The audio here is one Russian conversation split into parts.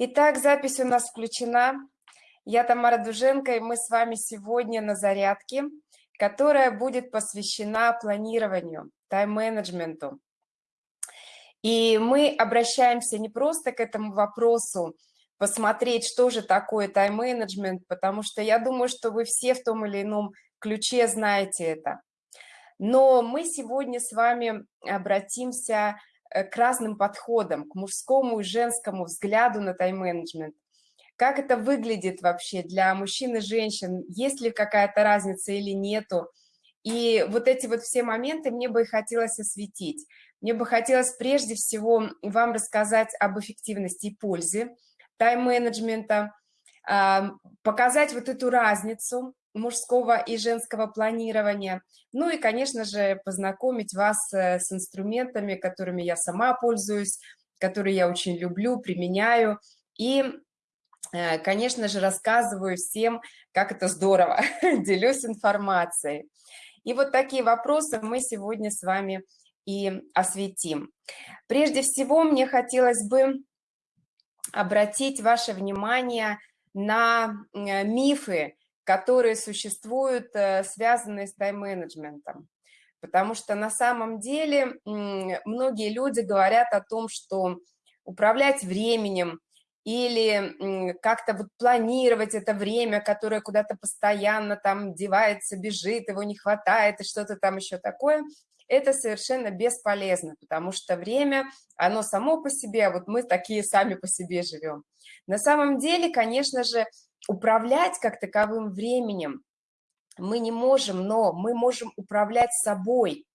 Итак, запись у нас включена. Я Тамара Дуженко, и мы с вами сегодня на зарядке, которая будет посвящена планированию, тайм-менеджменту. И мы обращаемся не просто к этому вопросу, посмотреть, что же такое тайм-менеджмент, потому что я думаю, что вы все в том или ином ключе знаете это. Но мы сегодня с вами обратимся к разным подходам, к мужскому и женскому взгляду на тайм-менеджмент. Как это выглядит вообще для мужчин и женщин, есть ли какая-то разница или нету. И вот эти вот все моменты мне бы и хотелось осветить. Мне бы хотелось прежде всего вам рассказать об эффективности и пользе тайм-менеджмента, показать вот эту разницу мужского и женского планирования. Ну и, конечно же, познакомить вас э, с инструментами, которыми я сама пользуюсь, которые я очень люблю, применяю. И, э, конечно же, рассказываю всем, как это здорово, делюсь информацией. И вот такие вопросы мы сегодня с вами и осветим. Прежде всего, мне хотелось бы обратить ваше внимание на э, мифы, которые существуют, э, связанные с тайм-менеджментом. Потому что на самом деле многие люди говорят о том, что управлять временем или как-то вот планировать это время, которое куда-то постоянно там девается, бежит, его не хватает и что-то там еще такое, это совершенно бесполезно, потому что время, оно само по себе, а вот мы такие сами по себе живем. На самом деле, конечно же, управлять как таковым временем мы не можем, но мы можем управлять собой,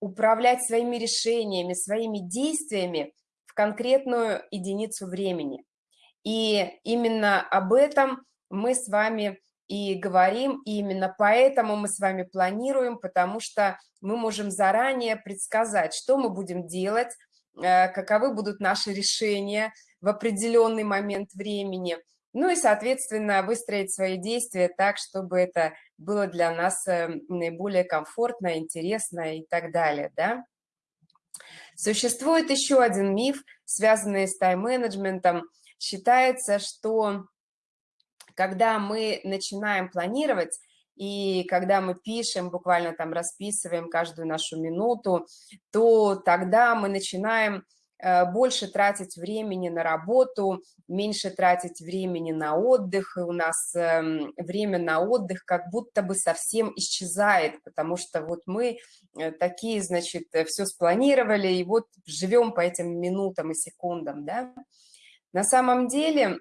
управлять своими решениями, своими действиями в конкретную единицу времени. И именно об этом мы с вами и говорим, и именно поэтому мы с вами планируем, потому что мы можем заранее предсказать, что мы будем делать, э, каковы будут наши решения в определенный момент времени – ну и, соответственно, выстроить свои действия так, чтобы это было для нас э, наиболее комфортно, интересно и так далее, да. Существует еще один миф, связанный с тайм-менеджментом. Считается, что когда мы начинаем планировать, и когда мы пишем, буквально там расписываем каждую нашу минуту, то тогда мы начинаем больше тратить времени на работу, меньше тратить времени на отдых, и у нас эм, время на отдых как будто бы совсем исчезает, потому что вот мы э, такие, значит, э, все спланировали, и вот живем по этим минутам и секундам, да. На самом деле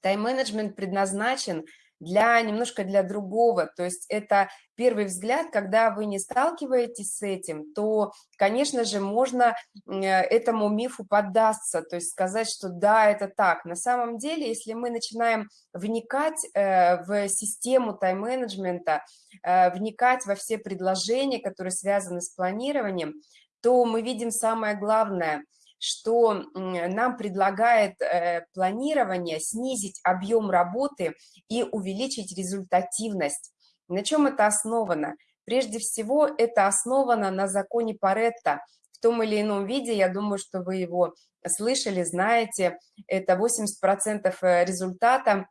тайм-менеджмент предназначен для немножко для другого. То есть это первый взгляд, когда вы не сталкиваетесь с этим, то, конечно же, можно э, этому мифу поддаться, то есть сказать, что да, это так. На самом деле, если мы начинаем вникать э, в систему тайм-менеджмента, э, вникать во все предложения, которые связаны с планированием, то мы видим самое главное – что нам предлагает э, планирование снизить объем работы и увеличить результативность. На чем это основано? Прежде всего, это основано на законе Паретта. В том или ином виде, я думаю, что вы его слышали, знаете, это 80% э, результата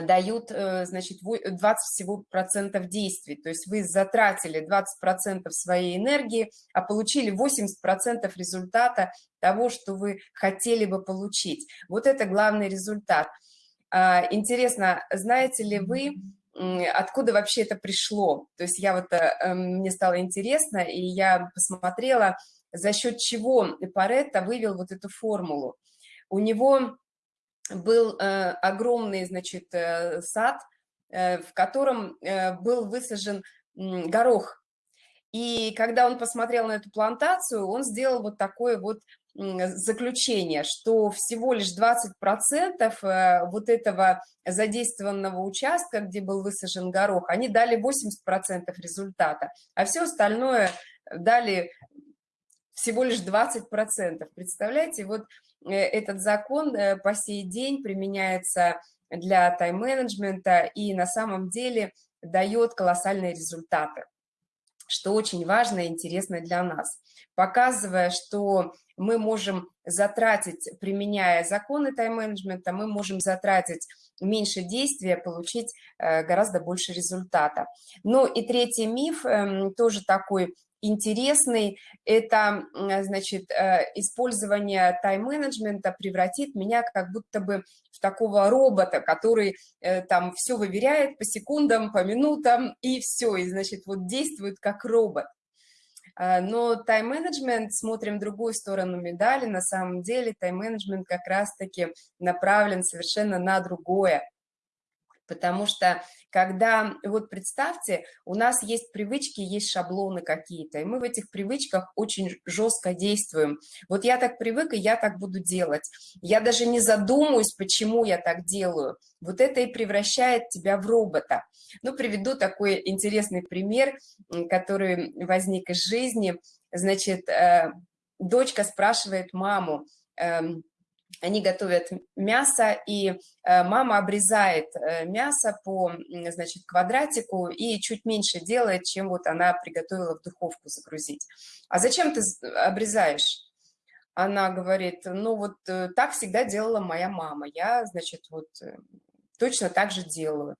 дают, э, значит, 20 всего процентов действий. То есть вы затратили 20 процентов своей энергии, а получили 80 процентов результата того, что вы хотели бы получить. Вот это главный результат. А, интересно, знаете ли вы, откуда вообще это пришло? То есть я вот, э, мне стало интересно, и я посмотрела, за счет чего Паретто вывел вот эту формулу. У него был э, огромный, значит, э, сад, э, в котором был высажен горох. И когда он посмотрел на эту плантацию, он сделал вот такое вот заключение, что всего лишь 20% вот этого задействованного участка, где был высажен горох, они дали 80% результата, а все остальное дали всего лишь 20%. Представляете, вот Э, этот закон э, по сей день применяется для тайм-менеджмента и на самом деле дает колоссальные результаты. что очень важно и интересно для нас, показывая, что мы можем затратить, применяя законы тайм-менеджмента, мы можем затратить меньше действия, получить э, гораздо больше результата. Ну и третий миф, эм, тоже такой интересный, это, значит, э, использование тайм-менеджмента превратит меня как будто бы в такого робота, который э, там все выверяет по секундам, по минутам, и все, и, значит, вот действует как робот. А, но тайм-менеджмент, смотрим другую сторону медали, на самом деле тайм-менеджмент как раз-таки направлен совершенно на другое. Потому что когда, вот представьте, у нас есть привычки, есть шаблоны какие-то, и мы в этих привычках очень жестко действуем. Вот я так привык, и я так буду делать. Я даже не задумаюсь, почему я так делаю. Вот это и превращает тебя в робота. Ну, приведу такой интересный пример, который возник из жизни. Значит, э, дочка спрашивает маму, эм, они готовят мясо, и э, мама обрезает э, мясо по, значит, квадратику и чуть меньше делает, чем вот она приготовила в духовку загрузить. А зачем ты обрезаешь? Она говорит, ну вот э, так всегда делала моя мама, я, значит, вот точно так же делаю.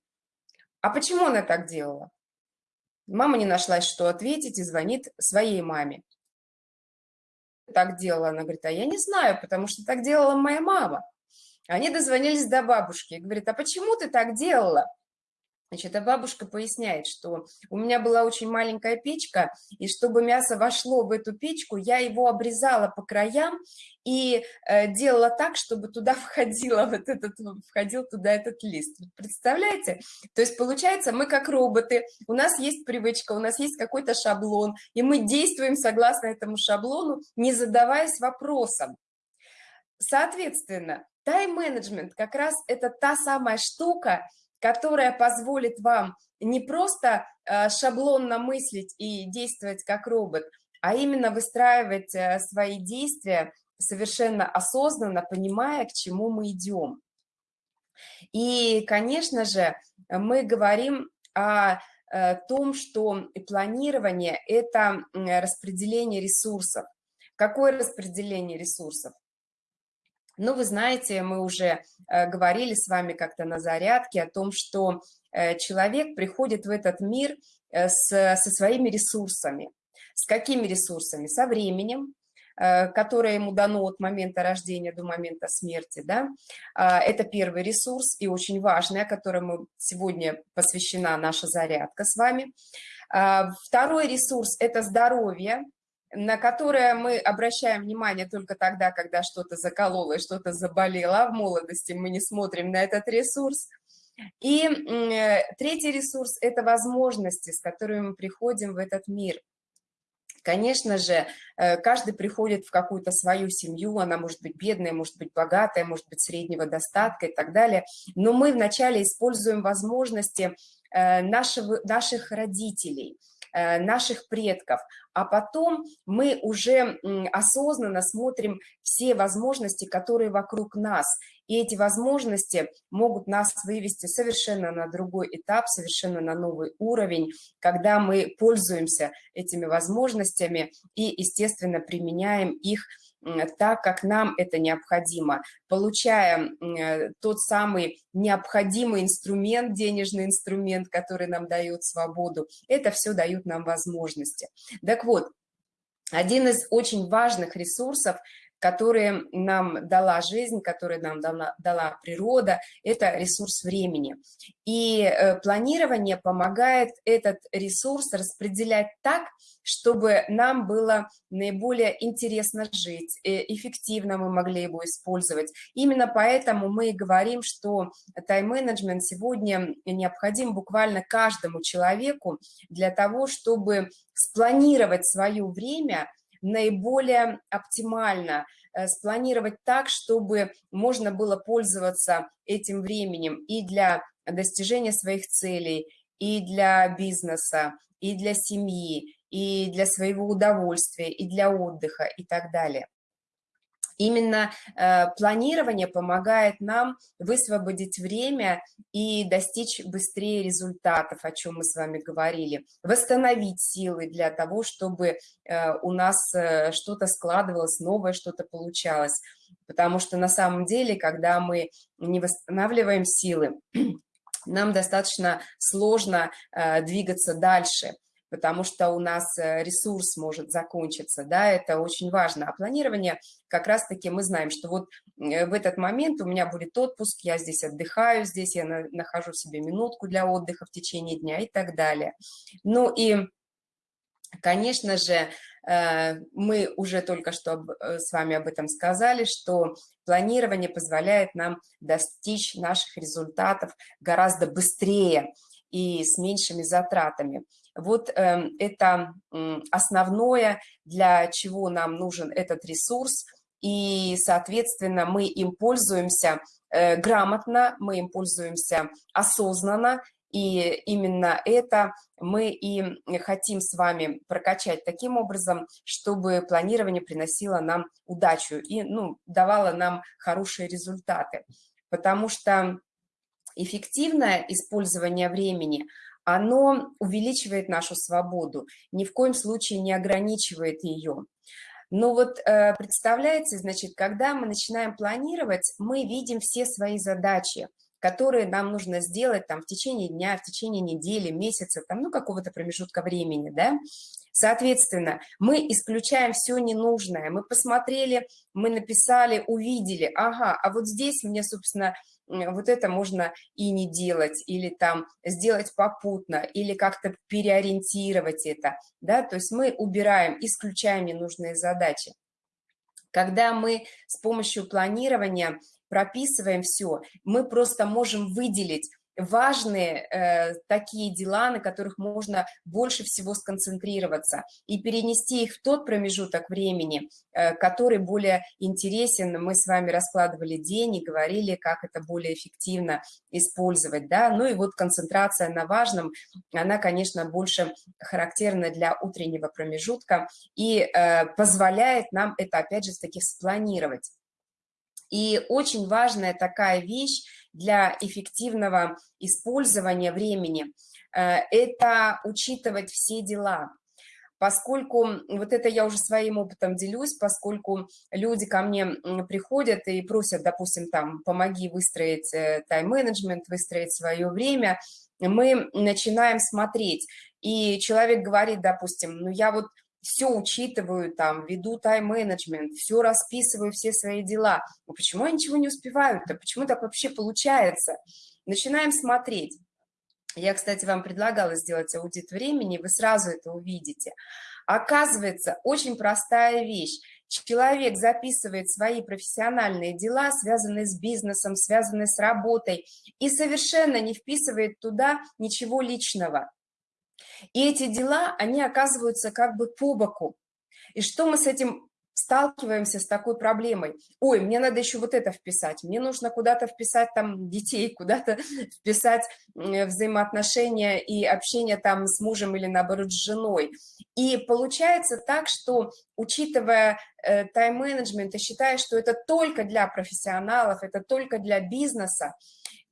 А почему она так делала? Мама не нашлась, что ответить, и звонит своей маме так делала? Она говорит, а я не знаю, потому что так делала моя мама. Они дозвонились до бабушки и говорят, а почему ты так делала? Значит, а бабушка поясняет, что у меня была очень маленькая печка, и чтобы мясо вошло в эту печку, я его обрезала по краям и э, делала так, чтобы туда входила вот этот, входил туда этот лист. Представляете? То есть получается, мы как роботы, у нас есть привычка, у нас есть какой-то шаблон, и мы действуем согласно этому шаблону, не задаваясь вопросом. Соответственно, тайм-менеджмент как раз это та самая штука, которая позволит вам не просто э, шаблонно мыслить и действовать как робот, а именно выстраивать э, свои действия совершенно осознанно, понимая, к чему мы идем. И, конечно же, мы говорим о э, том, что планирование – это распределение ресурсов. Какое распределение ресурсов? Ну, вы знаете, мы уже э, говорили с вами как-то на зарядке о том, что э, человек приходит в этот мир э, с, со своими ресурсами. С какими ресурсами? Со временем, которое ему дано от момента рождения до момента смерти. Да? А, это первый ресурс и очень важный, о котором сегодня посвящена наша зарядка с вами. А, второй ресурс – это здоровье, на которое мы обращаем внимание только тогда, когда что-то закололо и что-то заболело, в молодости мы не смотрим на этот ресурс. И э, третий ресурс – это возможности, с которыми мы приходим в этот мир. Конечно же, э, каждый приходит в какую-то свою семью, она может быть бедная, может быть богатая, может быть среднего достатка и так далее, но мы вначале используем возможности э, нашего, наших родителей – наших предков, а потом мы уже осознанно смотрим все возможности, которые вокруг нас, и эти возможности могут нас вывести совершенно на другой этап, совершенно на новый уровень, когда мы пользуемся этими возможностями и, естественно, применяем их так, как нам это необходимо, получая э, тот самый необходимый инструмент, денежный инструмент, который нам дает свободу, это все дают нам возможности. Так вот, один из очень важных ресурсов которые нам дала жизнь, которые нам дала, дала природа, это ресурс времени. И э, планирование помогает этот ресурс распределять так, чтобы нам было наиболее интересно жить, э, эффективно мы могли его использовать. Именно поэтому мы говорим, что тайм-менеджмент сегодня необходим буквально каждому человеку для того, чтобы спланировать свое время наиболее оптимально, э, спланировать так, чтобы можно было пользоваться этим временем и для достижения своих целей, и для бизнеса, и для семьи, и для своего удовольствия, и для отдыха, и так далее. Именно э, планирование помогает нам высвободить время и достичь быстрее результатов, о чем мы с вами говорили, восстановить силы для того, чтобы э, у нас э, что-то складывалось, новое что-то получалось. Потому что на самом деле, когда мы не восстанавливаем силы, нам достаточно сложно э, двигаться дальше – потому что у нас э, ресурс может закончиться, да, это очень важно. А планирование, как раз-таки мы знаем, что вот э, в этот момент у меня будет отпуск, я здесь отдыхаю, здесь я нахожу себе минутку для отдыха в течение дня и так далее. Ну и, конечно же, э, мы уже только что с вами об этом сказали, что планирование позволяет нам достичь наших результатов гораздо быстрее и с меньшими затратами. Вот э, это основное, для чего нам нужен этот ресурс, и, соответственно, мы им пользуемся э, грамотно, мы им пользуемся осознанно, и именно это мы и хотим с вами прокачать таким образом, чтобы планирование приносило нам удачу и ну, давало нам хорошие результаты. Потому что эффективное использование времени – оно увеличивает нашу свободу, ни в коем случае не ограничивает ее. Но вот э, представляете, значит, когда мы начинаем планировать, мы видим все свои задачи, которые нам нужно сделать там в течение дня, в течение недели, месяца, там, ну, какого-то промежутка времени, да. Соответственно, мы исключаем все ненужное. Мы посмотрели, мы написали, увидели, ага, а вот здесь мне, собственно, вот это можно и не делать, или там сделать попутно, или как-то переориентировать это, да, то есть мы убираем, исключаем ненужные задачи. Когда мы с помощью планирования прописываем все, мы просто можем выделить важные э, такие дела, на которых можно больше всего сконцентрироваться и перенести их в тот промежуток времени, э, который более интересен. Мы с вами раскладывали день и говорили, как это более эффективно использовать. Да? Ну и вот концентрация на важном, она, конечно, больше характерна для утреннего промежутка и э, позволяет нам это, опять же, таки спланировать. И очень важная такая вещь для эффективного использования времени э, – это учитывать все дела. Поскольку, вот это я уже своим опытом делюсь, поскольку люди ко мне приходят и просят, допустим, там, помоги выстроить э, тайм-менеджмент, выстроить свое время, мы начинаем смотреть, и человек говорит, допустим, ну я вот все учитываю, там, веду тайм-менеджмент, все расписываю, все свои дела. Но почему я ничего не успеваю-то? Почему так вообще получается? Начинаем смотреть. Я, кстати, вам предлагала сделать аудит времени, вы сразу это увидите. Оказывается, очень простая вещь. Человек записывает свои профессиональные дела, связанные с бизнесом, связанные с работой, и совершенно не вписывает туда ничего личного. И эти дела, они оказываются как бы по боку. И что мы с этим сталкиваемся с такой проблемой. Ой, мне надо еще вот это вписать, мне нужно куда-то вписать там детей, куда-то вписать взаимоотношения и общение там с мужем или наоборот с женой. И получается так, что учитывая э, тайм-менеджмент и считая, что это только для профессионалов, это только для бизнеса,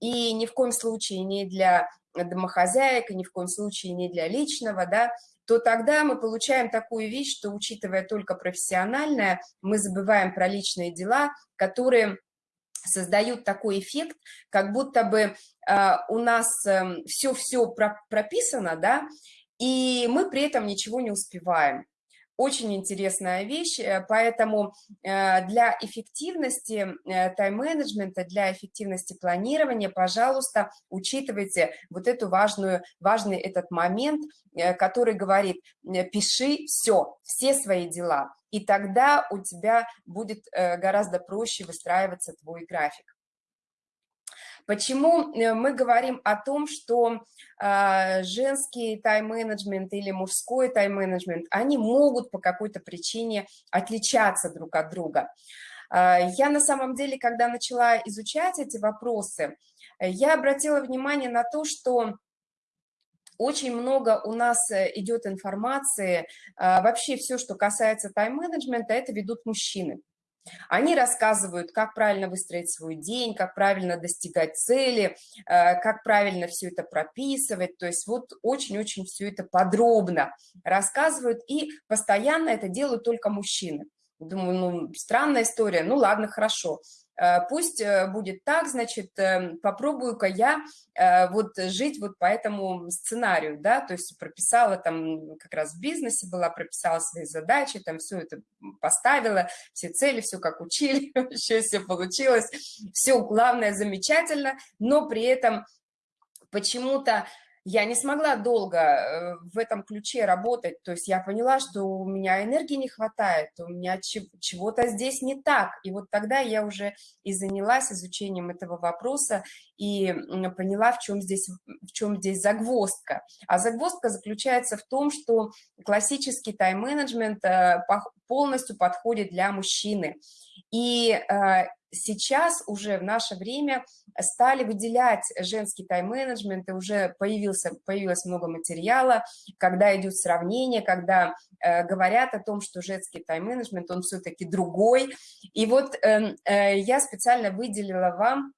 и ни в коем случае не для домохозяек, ни в коем случае не для личного, да, то тогда мы получаем такую вещь, что, учитывая только профессиональное, мы забываем про личные дела, которые создают такой эффект, как будто бы э, у нас все-все эм, э, прописано, да, и мы при этом ничего не успеваем. Очень интересная вещь, э, поэтому э, для эффективности э, тайм-менеджмента, для эффективности планирования, пожалуйста, учитывайте вот эту важную, важный этот момент, который говорит, пиши все, все свои дела, и тогда у тебя будет гораздо проще выстраиваться твой график. Почему э, мы говорим о том, что э, женский тайм-менеджмент или мужской тайм-менеджмент, они могут по какой-то причине отличаться друг от друга? Э, я на самом деле, когда начала изучать эти вопросы, я обратила внимание на то, что очень много у нас идет информации, вообще все, что касается тайм-менеджмента, это ведут мужчины. Они рассказывают, как правильно выстроить свой день, как правильно достигать цели, э, как правильно все это прописывать. То есть вот очень-очень все это подробно рассказывают, и постоянно это делают только мужчины. Думаю, ну, странная история, ну ладно, хорошо. Э, пусть э, будет так, значит, эм, попробую-ка я э, вот жить вот по этому сценарию, да, то есть прописала там, как раз в бизнесе была, прописала свои задачи, там все это поставила, все цели, все как учили, еще все получилось, все главное замечательно, но при этом почему-то я не смогла долго э, в этом ключе работать, то есть я поняла, что у меня энергии не хватает, у меня чего-то здесь не так, и вот тогда я уже и занялась изучением этого вопроса и поняла, в чем здесь, в чем здесь загвоздка. А загвоздка заключается в том, что классический тайм-менеджмент э, полностью подходит для мужчины, и э, сейчас уже в наше время стали выделять женский тайм-менеджмент, и уже появился, появилось много материала, когда идет сравнение, когда э, говорят о том, что женский тайм-менеджмент, он все-таки другой. И вот э, э, я специально выделила вам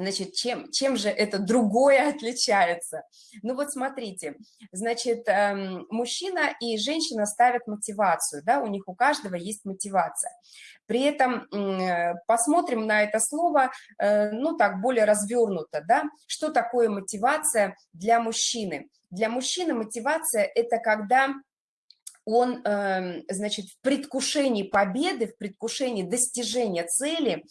Значит, чем, чем же это другое отличается? Ну вот смотрите, значит, эм, мужчина и женщина ставят мотивацию, да, у них у каждого есть мотивация. При этом э, посмотрим на это слово, э, ну так, более развернуто, да, что такое мотивация для мужчины? Для мужчины мотивация – это когда он, эм, значит, в предвкушении победы, в предвкушении достижения цели,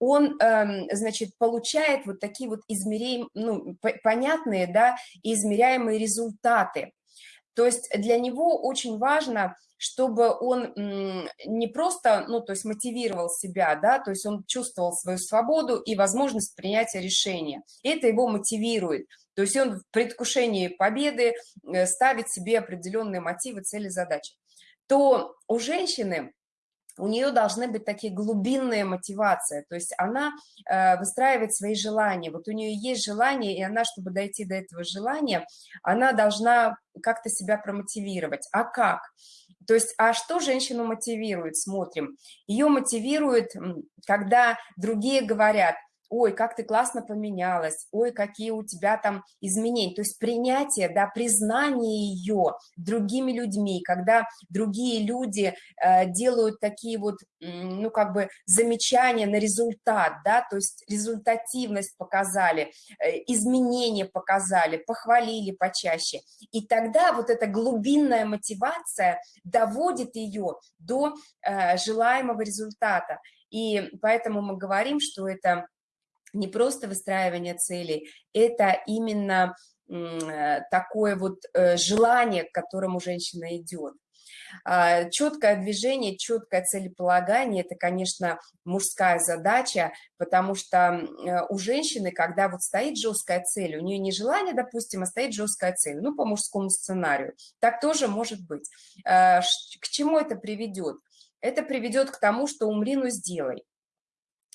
он, эм, значит, получает вот такие вот измеряемые, ну, понятные, да, измеряемые результаты. То есть для него очень важно, чтобы он не просто, ну, то есть мотивировал себя, да, то есть он чувствовал свою свободу и возможность принятия решения. Это его мотивирует. То есть он в предвкушении победы э, ставит себе определенные мотивы, цели, задачи. То у женщины у нее должны быть такие глубинные мотивации, то есть она э, выстраивает свои желания, вот у нее есть желание, и она, чтобы дойти до этого желания, она должна как-то себя промотивировать. А как? То есть, а что женщину мотивирует? Смотрим. Ее мотивирует, когда другие говорят – ой, как ты классно поменялась, ой, какие у тебя там изменения. То есть принятие, да, признание ее другими людьми, когда другие люди э, делают такие вот, ну, как бы замечания на результат, да, то есть результативность показали, э, изменения показали, похвалили почаще. И тогда вот эта глубинная мотивация доводит ее до э, желаемого результата. И поэтому мы говорим, что это не просто выстраивание целей, это именно э, такое вот э, желание, к которому женщина идет. А, четкое движение, четкое целеполагание – это, конечно, мужская задача, потому что э, у женщины, когда вот стоит жесткая цель, у нее не желание, допустим, а стоит жесткая цель, ну, по мужскому сценарию, так тоже может быть. К чему это приведет? Это приведет к тому, что умри, но сделай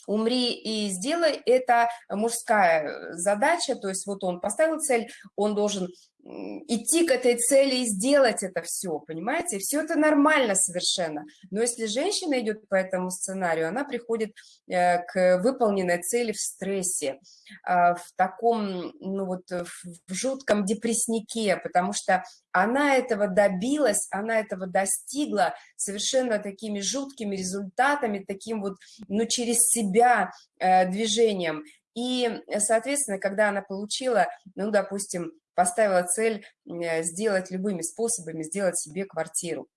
умри и сделай, это мужская задача, то есть вот он поставил цель, он должен идти к этой цели и сделать это все, понимаете? Все это нормально совершенно. Но если женщина идет по этому сценарию, она приходит э, к выполненной цели в стрессе, а, в таком, ну вот, в жутком депресснике, потому что она этого добилась, она этого достигла совершенно такими жуткими результатами, таким вот, ну, через себя э, движением. И, соответственно, когда она получила, ну, допустим, поставила цель э, сделать любыми способами, сделать себе квартиру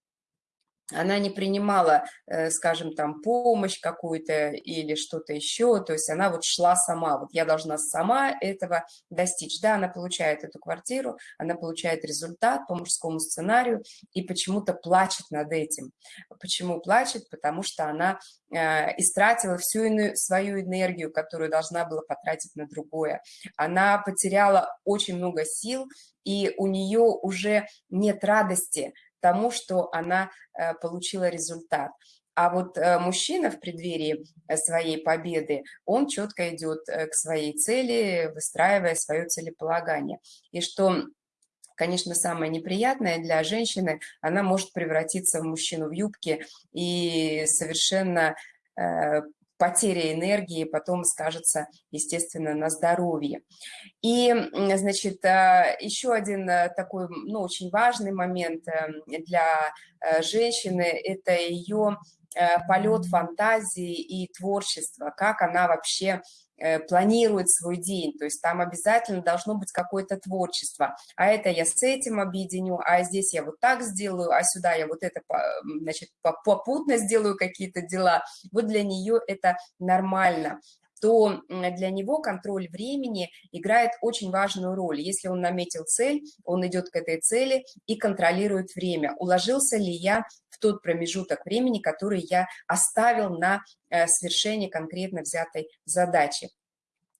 она не принимала, э, скажем, там, помощь какую-то или что-то еще, то есть она вот шла сама, вот я должна сама этого достичь. Да, она получает эту квартиру, она получает результат по мужскому сценарию и почему-то плачет над этим. Почему плачет? Потому что она э, истратила всю свою энергию, которую должна была потратить на другое. Она потеряла очень много сил, и у нее уже нет радости, тому, что она э, получила результат. А вот э, мужчина в преддверии э, своей победы, он четко идет к своей цели, выстраивая свое целеполагание. И что конечно, самое неприятное для женщины, она может превратиться в мужчину в юбке и совершенно потеря энергии потом скажется, естественно, на здоровье. И, значит, еще один такой, ну, очень важный момент для женщины – это ее полет фантазии и творчества, как она вообще Э, планирует свой день, то есть там обязательно должно быть какое-то творчество, а это я с этим объединю, а здесь я вот так сделаю, а сюда я вот это, значит, попутно сделаю какие-то дела, вот для нее это нормально то для него контроль времени играет очень важную роль. Если он наметил цель, он идет к этой цели и контролирует время. Уложился ли я в тот промежуток времени, который я оставил на э, свершение конкретно взятой задачи.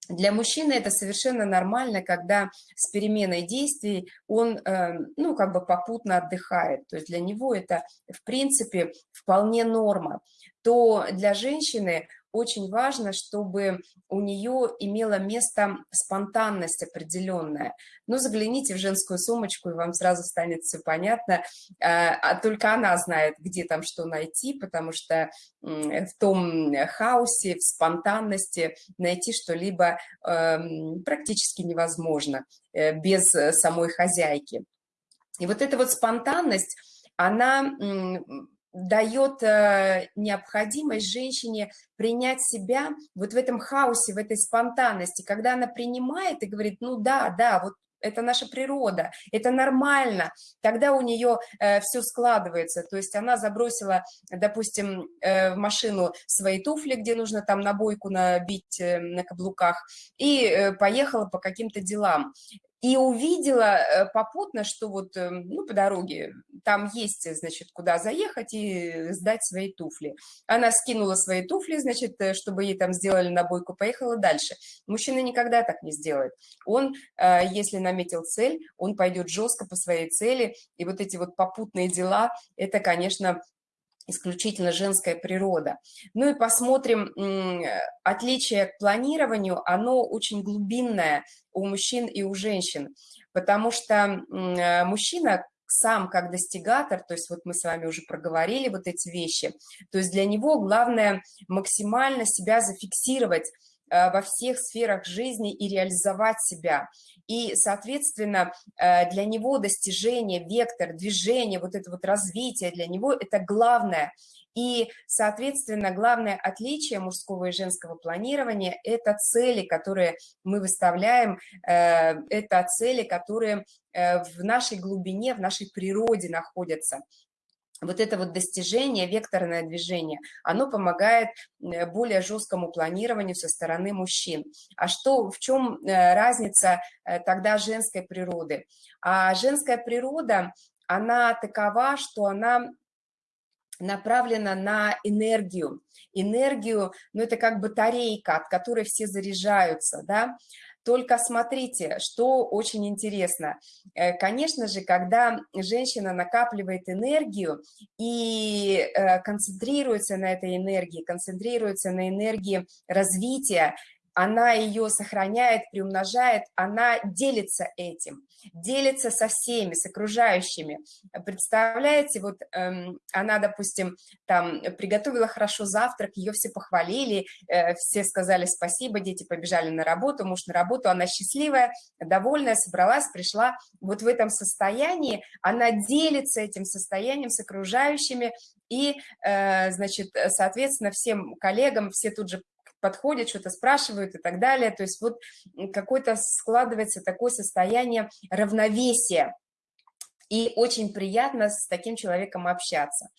Для мужчины это совершенно нормально, когда с переменой действий он, э, ну, как бы попутно отдыхает. То есть для него это, в принципе, вполне норма. То для женщины очень важно, чтобы у нее имела место спонтанность определенная. Ну, загляните в женскую сумочку, и вам сразу станет все понятно. А, а только она знает, где там что найти, потому что в том хаосе, в спонтанности найти что-либо эм, практически невозможно э, без самой хозяйки. И вот эта вот спонтанность, она дает э, необходимость женщине принять себя вот в этом хаосе, в этой спонтанности, когда она принимает и говорит, ну да, да, вот это наша природа, это нормально, тогда у нее э, все складывается, то есть она забросила, допустим, э, в машину свои туфли, где нужно там набойку набить э, на каблуках, и э, поехала по каким-то делам и увидела э, попутно, что вот, эм, ну, по дороге там есть, значит, куда заехать и сдать свои туфли. Она скинула свои туфли, значит, э, чтобы ей там сделали набойку, поехала дальше. Мужчина никогда так не сделает. Он, э, если наметил цель, он пойдет жестко по своей цели, и вот эти вот попутные дела, это, конечно, исключительно женская природа. Ну и посмотрим, отличие к планированию, оно очень глубинное у мужчин и у женщин, потому что э, мужчина сам как достигатор, то есть вот мы с вами уже проговорили вот эти вещи, то есть для него главное максимально себя зафиксировать во всех сферах жизни и реализовать себя. И, соответственно, э, для него достижение, вектор, движение, вот это вот развитие для него – это главное. И, соответственно, главное отличие мужского и женского планирования – это цели, которые мы выставляем, э, это цели, которые в нашей глубине, в нашей природе находятся вот это вот достижение, векторное движение, оно помогает э, более жесткому планированию со стороны мужчин. А что, в чем э, разница э, тогда женской природы? А женская природа, она такова, что она направлена на энергию. Энергию, ну это как батарейка, от которой все заряжаются, да, только смотрите, что очень интересно. Э, конечно же, когда женщина накапливает энергию и э, концентрируется на этой энергии, концентрируется на энергии развития, она ее сохраняет, приумножает, она делится этим, делится со всеми, с окружающими. Представляете, вот эм, она, допустим, там приготовила хорошо завтрак, ее все похвалили, э, все сказали спасибо, дети побежали на работу, муж на работу, она счастливая, довольная, собралась, пришла. Вот в этом состоянии она делится этим состоянием с окружающими, и, э, значит, соответственно, всем коллегам, все тут же подходят, что-то спрашивают и так далее. То есть вот какое-то складывается такое состояние равновесия. И очень приятно с таким человеком общаться.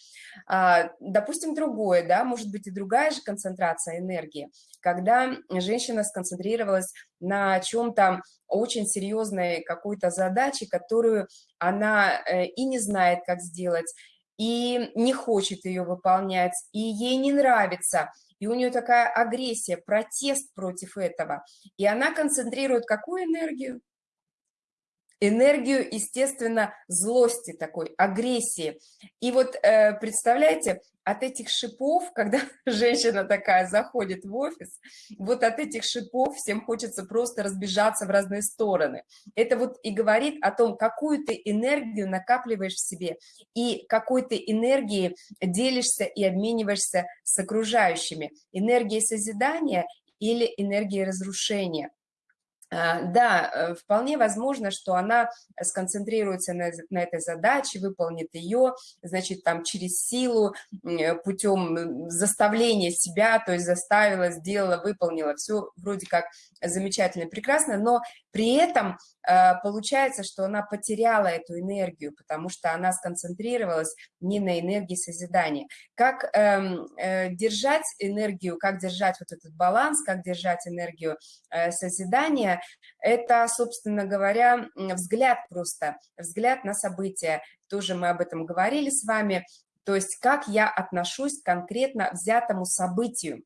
А, допустим, другое, да, может быть и другая же концентрация энергии, когда женщина сконцентрировалась на чем-то очень серьезной какой-то задаче, которую она э, и не знает, как сделать, и не хочет ее выполнять, и ей не нравится – и у нее такая агрессия, протест против этого, и она концентрирует какую энергию? Энергию, естественно, злости такой, агрессии. И вот э, представляете, от этих шипов, когда женщина такая заходит в офис, вот от этих шипов всем хочется просто разбежаться в разные стороны. Это вот и говорит о том, какую ты энергию накапливаешь в себе и какой ты энергией делишься и обмениваешься с окружающими. Энергией созидания или энергией разрушения. А, да, э, вполне возможно, что она сконцентрируется на, на этой задаче, выполнит ее, значит, там через силу, э, путем заставления себя, то есть заставила, сделала, выполнила, все вроде как замечательно, прекрасно, но при этом получается, что она потеряла эту энергию, потому что она сконцентрировалась не на энергии созидания. Как эм, держать энергию, как держать вот этот баланс, как держать энергию созидания, это, собственно говоря, взгляд просто, взгляд на события. Тоже мы об этом говорили с вами. То есть как я отношусь конкретно взятому событию.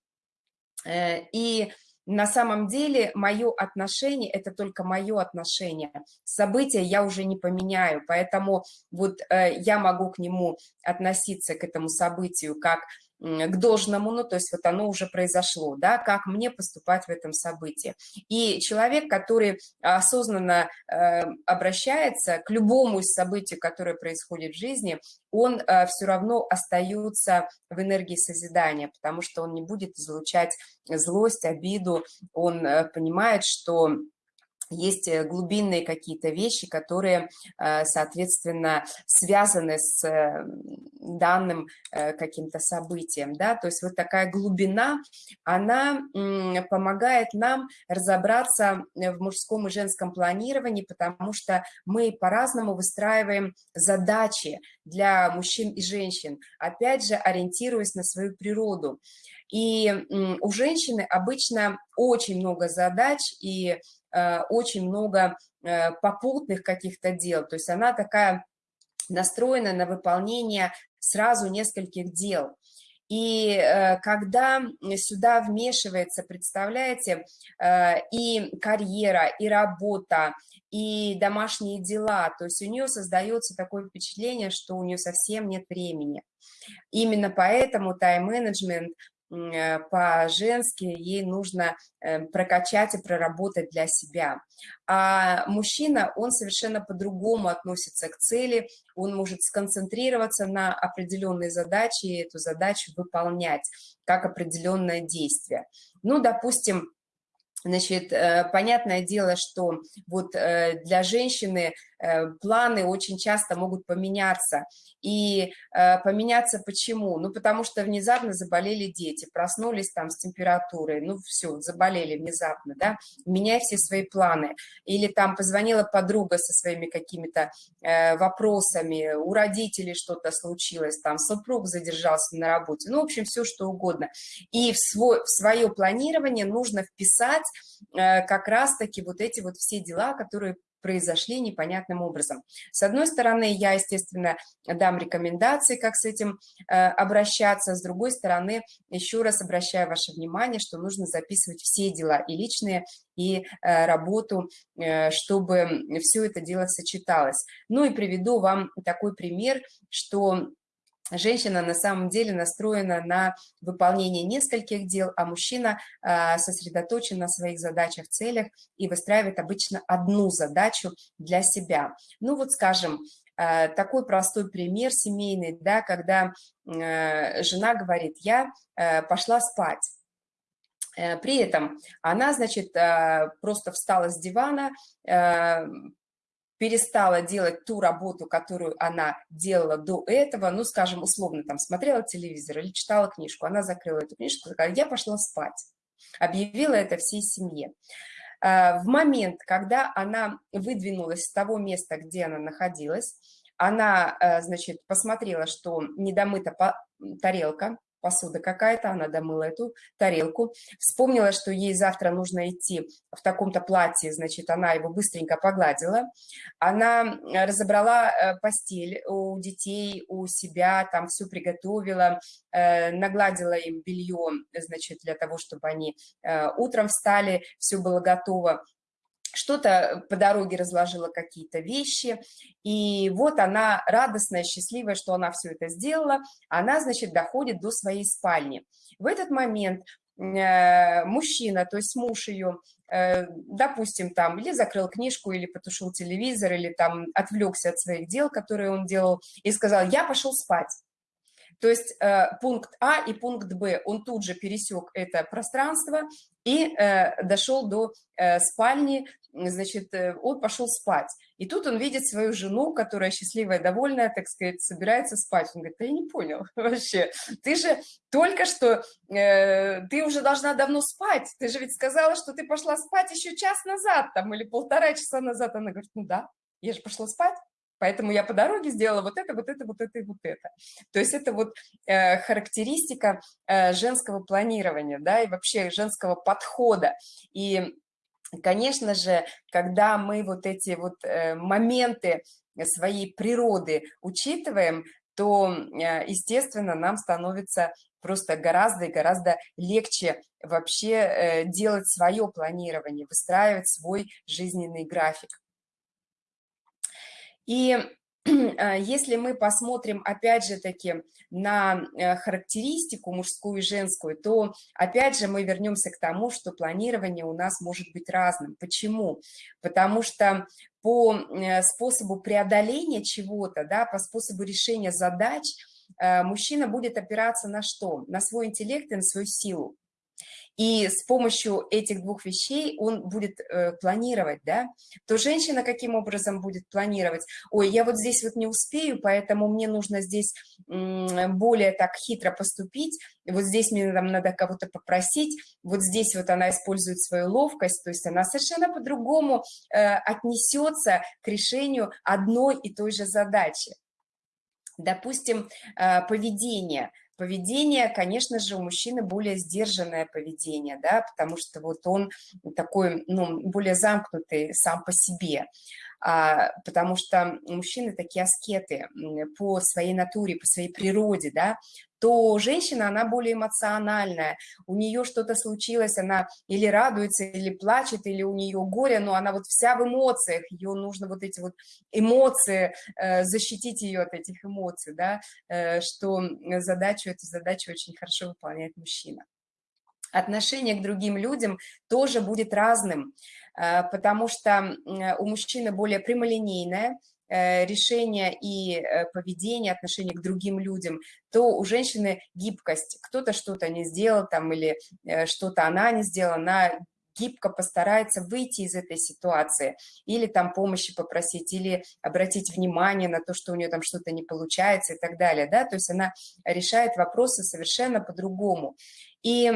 Э, и на самом деле мое отношение – это только мое отношение. События я уже не поменяю, поэтому вот э, я могу к нему относиться, к этому событию, как к должному, ну, то есть вот оно уже произошло, да, как мне поступать в этом событии. И человек, который осознанно э, обращается к любому из событий, которое происходит в жизни, он э, все равно остается в энергии созидания, потому что он не будет излучать злость, обиду, он э, понимает, что есть э, глубинные какие-то вещи, которые, э, соответственно, связаны с э, данным каким-то событием, да, то есть вот такая глубина, она помогает нам разобраться в мужском и женском планировании, потому что мы по-разному выстраиваем задачи для мужчин и женщин, опять же, ориентируясь на свою природу. И у женщины обычно очень много задач, и очень много э, попутных каких-то дел, то есть она такая настроена на выполнение сразу нескольких дел. И э, когда сюда вмешивается, представляете, и карьера, и работа, и домашние дела, то есть у нее создается такое впечатление, что у нее совсем нет времени. Именно поэтому тайм-менеджмент Э, по-женски ей нужно э, прокачать и проработать для себя. А мужчина, он совершенно по-другому относится к цели, он может сконцентрироваться на определенной задаче и эту задачу выполнять как определенное действие. Ну, допустим, Значит, э, понятное дело, что вот для женщины Э, планы очень часто могут поменяться. И э, поменяться почему? Ну, потому что внезапно заболели дети, проснулись там с температурой, ну, все, заболели внезапно, да, меняй все свои планы. Или там позвонила подруга со своими какими-то э, вопросами, у родителей что-то случилось, там супруг задержался на работе, ну, в общем, все что угодно. И в, свой, в свое планирование нужно вписать как раз-таки вот эти вот все дела, которые произошли непонятным образом. С одной стороны, я, естественно, дам рекомендации, как с этим э, обращаться, с другой стороны, еще раз обращаю ваше внимание, что нужно записывать все дела, и личные, и э, работу, э, чтобы все это дело сочеталось. Ну и приведу вам такой пример, что женщина на самом деле настроена на выполнение нескольких дел, а мужчина а, сосредоточен на своих задачах, целях и выстраивает обычно одну задачу для себя. Ну вот, скажем, а, такой простой пример семейный, да, когда э, жена говорит, я э, пошла спать. Э, при этом она, значит, просто встала с дивана, перестала делать ту работу, которую она делала до этого, ну, скажем, условно, там, смотрела телевизор или читала книжку, она закрыла эту книжку, сказала, я пошла спать, объявила это всей семье. А, в момент, когда она выдвинулась с того места, где она находилась, она, э, значит, посмотрела, что недомыта тарелка, посуда какая-то, она домыла эту тарелку, вспомнила, что ей завтра нужно идти в таком-то платье, значит, она его быстренько погладила, она разобрала э, постель у детей, у себя, там все приготовила, э, нагладила им белье, значит, для того, чтобы они э, утром встали, все было готово, что-то по дороге разложила какие-то вещи, и вот она радостная, счастливая, что она все это сделала, она, значит, доходит до своей спальни. В этот момент э, мужчина, то есть муж ее, э, допустим, там или закрыл книжку, или потушил телевизор, или там отвлекся от своих дел, которые он делал, и сказал, я пошел спать. То есть э, пункт А и пункт Б, он тут же пересек это пространство и э, дошел до э, спальни, значит, э, он пошел спать. И тут он видит свою жену, которая счастливая, довольная, так сказать, собирается спать. Он говорит, да я не понял вообще, ты же только что, э, ты уже должна давно спать, ты же ведь сказала, что ты пошла спать еще час назад там или полтора часа назад. Она говорит, ну да, я же пошла спать. Поэтому я по дороге сделала вот это, вот это, вот это и вот это. То есть это вот э, характеристика э, женского планирования, да, и вообще женского подхода. И, конечно же, когда мы вот эти вот э, моменты своей природы учитываем, то, э, естественно, нам становится просто гораздо и гораздо легче вообще э, делать свое планирование, выстраивать свой жизненный график. И а, если мы посмотрим, опять же таки, на э, характеристику мужскую и женскую, то, опять же, мы вернемся к тому, что планирование у нас может быть разным. Почему? Потому что по э, способу преодоления чего-то, да, по способу решения задач, э, мужчина будет опираться на что? На свой интеллект и на свою силу. И с помощью этих двух вещей он будет э, планировать, да, то женщина каким образом будет планировать? Ой, я вот здесь вот не успею, поэтому мне нужно здесь более так хитро поступить, вот здесь мне там надо кого-то попросить, вот здесь вот она использует свою ловкость, то есть она совершенно по-другому э, отнесется к решению одной и той же задачи. Допустим, э, поведение – Поведение, конечно же, у мужчины более сдержанное поведение, да, потому что вот он такой, ну, более замкнутый сам по себе, а, потому что мужчины такие аскеты по своей натуре, по своей природе, да, то женщина, она более эмоциональная, у нее что-то случилось, она или радуется, или плачет, или у нее горе, но она вот вся в эмоциях, ее нужно вот эти вот эмоции, э, защитить ее от этих эмоций, да, э, что задачу, эту задачу очень хорошо выполняет мужчина. Отношение к другим людям тоже будет разным, э, потому что у мужчины более прямолинейное, решения и э, поведение, отношение к другим людям, то у женщины гибкость. Кто-то что-то не сделал там или э, что-то она не сделала, она гибко постарается выйти из этой ситуации, или там помощи попросить, или обратить внимание на то, что у нее там что-то не получается и так далее, да, то есть она решает вопросы совершенно по-другому. И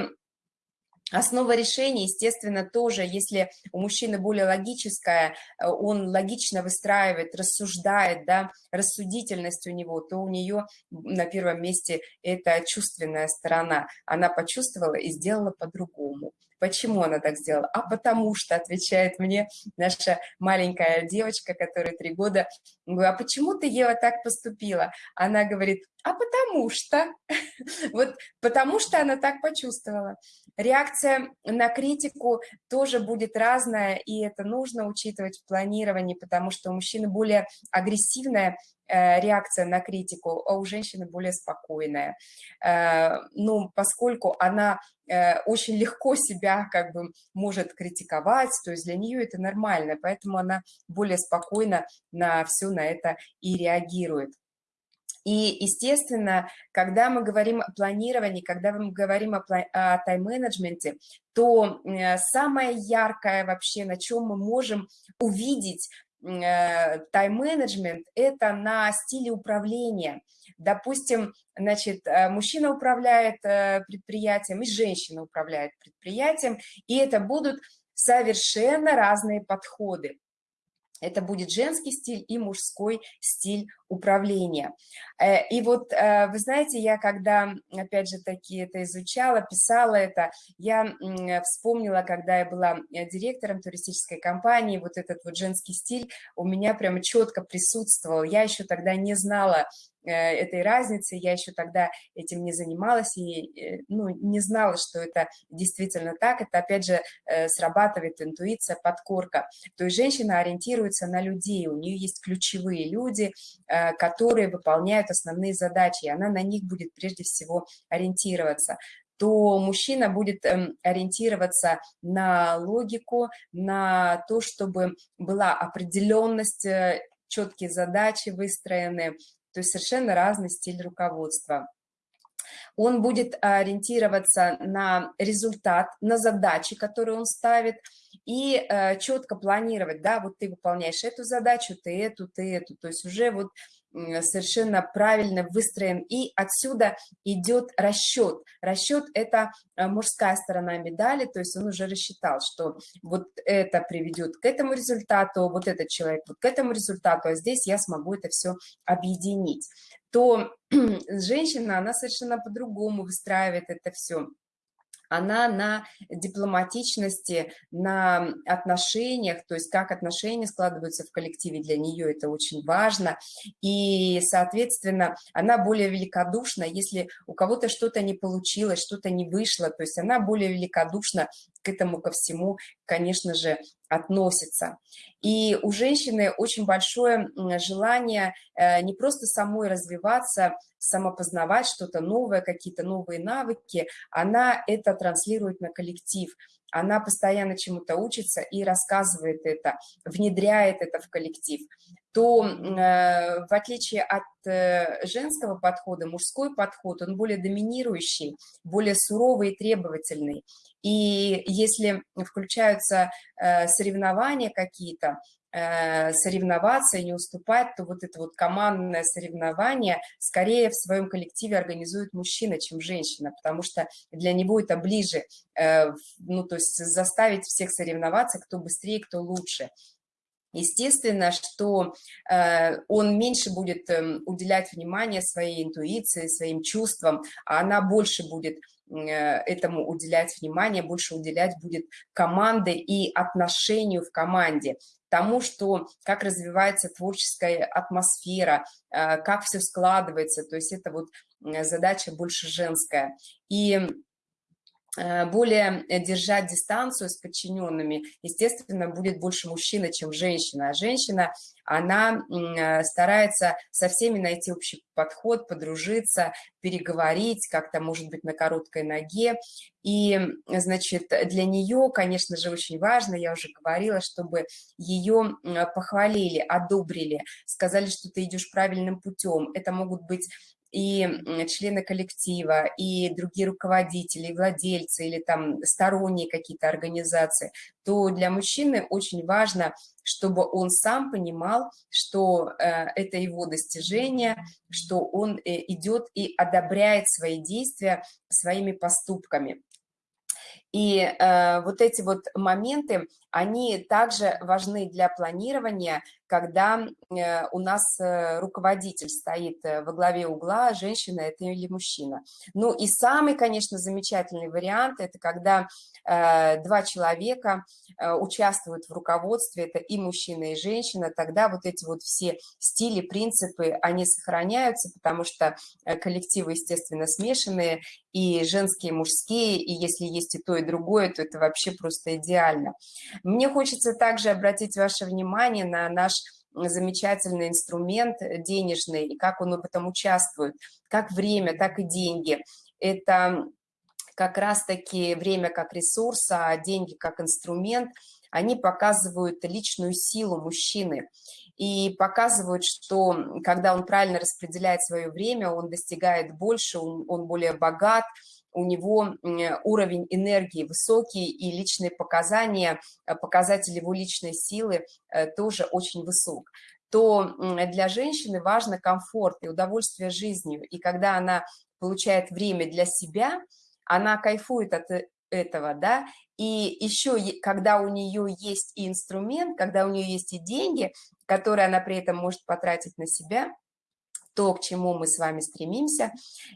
Основа решения, естественно, тоже, если у мужчины более логическая, э, он логично выстраивает, рассуждает, да, рассудительность у него, то у нее на первом месте это чувственная сторона. Она почувствовала и сделала по-другому. Почему она так сделала? А потому что, отвечает мне наша маленькая девочка, которая три года, говорю, а почему ты, Ева, так поступила? Она говорит, а потому что, вот потому что она так почувствовала. Реакция на критику тоже будет разная, и это нужно учитывать в планировании, потому что у мужчины более агрессивная реакция на критику, а у женщины более спокойная. Э, ну, поскольку она э, очень легко себя как бы может критиковать, то есть для нее это нормально, поэтому она более спокойно на все на это и реагирует. И, естественно, когда мы говорим о планировании, когда мы говорим о, о тайм-менеджменте, то э, самое яркое вообще, на чем мы можем увидеть э, тайм-менеджмент – это на стиле управления. Допустим, значит, э, мужчина управляет предприятием и женщина управляет предприятием, и это будут совершенно разные подходы. Это будет женский стиль и мужской стиль управления. Э, и вот, э, вы знаете, я когда, опять же таки, это изучала, писала это, я вспомнила, когда я была э, директором туристической компании, вот этот вот женский стиль у меня прямо четко присутствовал. Я еще тогда не знала этой разницы, я еще тогда этим не занималась и ну, не знала, что это действительно так, это опять же срабатывает интуиция, подкорка, то есть женщина ориентируется на людей, у нее есть ключевые люди, которые выполняют основные задачи, и она на них будет прежде всего ориентироваться то мужчина будет эм, ориентироваться на логику, на то, чтобы была определенность, э, четкие задачи выстроены, то есть совершенно разный стиль руководства. Он будет ориентироваться на результат, на задачи, которые он ставит, и э, четко планировать, да, вот ты выполняешь эту задачу, ты эту, ты эту, то есть уже вот совершенно правильно выстроен, и отсюда идет расчет. Расчет – это э, мужская сторона медали, то есть он уже рассчитал, что вот это приведет к этому результату, вот этот человек вот к этому результату, а здесь я смогу это все объединить. То женщина, она совершенно по-другому выстраивает это все она на дипломатичности, на отношениях, то есть как отношения складываются в коллективе, для нее это очень важно, и, соответственно, она более великодушна, если у кого-то что-то не получилось, что-то не вышло, то есть она более великодушна к этому, ко всему, конечно же, относится. И у женщины очень большое желание э, не просто самой развиваться, самопознавать что-то новое, какие-то новые навыки, она это транслирует на коллектив. Она постоянно чему-то учится и рассказывает это, внедряет это в коллектив, то э, в отличие от э, женского подхода, мужской подход, он более доминирующий, более суровый и требовательный. И если включаются э, соревнования какие-то, соревноваться и не уступать, то вот это вот командное соревнование скорее в своем коллективе организует мужчина, чем женщина, потому что для него это ближе, ну, то есть заставить всех соревноваться, кто быстрее, кто лучше. Естественно, что э, он меньше будет э, уделять внимание своей интуиции, своим чувствам, а она больше будет э, этому уделять внимание, больше уделять будет команде и отношению в команде, тому, что как развивается творческая атмосфера, э, как все складывается, то есть это вот задача больше женская. И более э, держать дистанцию с подчиненными, естественно, будет больше мужчина, чем женщина. А женщина, она э, старается со всеми найти общий подход, подружиться, переговорить, как-то, может быть, на короткой ноге. И, значит, для нее, конечно же, очень важно, я уже говорила, чтобы ее похвалили, одобрили, сказали, что ты идешь правильным путем. Это могут быть и члены коллектива, и другие руководители, владельцы или там сторонние какие-то организации, то для мужчины очень важно, чтобы он сам понимал, что э, это его достижение, что он э, идет и одобряет свои действия своими поступками. И э, вот эти вот моменты, они также важны для планирования, когда э, у нас э, руководитель стоит э, во главе угла, женщина это или мужчина. Ну и самый, конечно, замечательный вариант, это когда два человека участвуют в руководстве, это и мужчина, и женщина, тогда вот эти вот все стили, принципы, они сохраняются, потому что коллективы, естественно, смешанные, и женские, и мужские, и если есть и то, и другое, то это вообще просто идеально. Мне хочется также обратить ваше внимание на наш замечательный инструмент денежный и как он в этом участвует, как время, так и деньги. Это как раз-таки время как ресурс, а деньги как инструмент, они показывают личную силу мужчины и показывают, что когда он правильно распределяет свое время, он достигает больше, он, он более богат, у него уровень энергии высокий, и личные показания, э, показатель его личной силы э, тоже очень высок то для женщины важно комфорт и удовольствие жизнью. И когда она получает время для себя, она кайфует от э, этого, да, и еще, когда у нее есть и инструмент, когда у нее есть и деньги, которые она при этом может потратить на себя, то, к чему мы с вами стремимся,